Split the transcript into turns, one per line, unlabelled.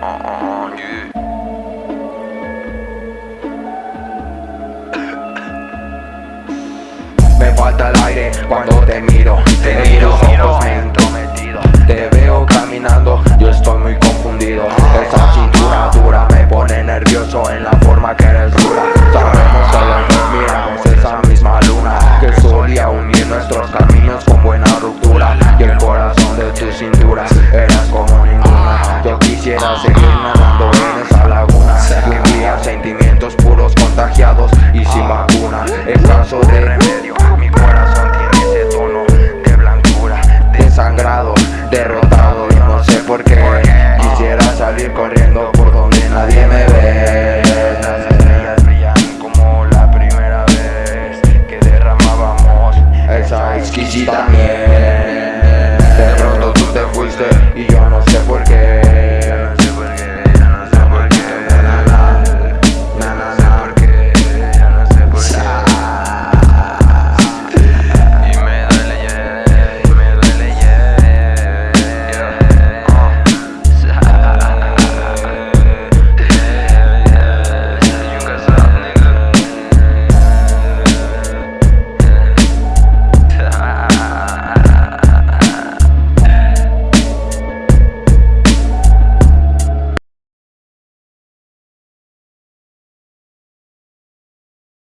Me falta el aire cuando te miro Te miro, ojos me entrometido Te veo caminando, yo estoy muy confundido. Ah. Esa cintura dura me pone nervioso en la Quisiera seguir nadando en esa laguna. Que envían sentimientos puros contagiados Y sin vacuna. Es caso de remedio Mi corazón tiene ese tono de blancura Desangrado, derrotado. Yo no sé por qué Quisiera salir corriendo por donde nadie me ve. Las estrellas brillan como la primera vez que derramábamos esa exquisita miel. De pronto tú te fuiste y yo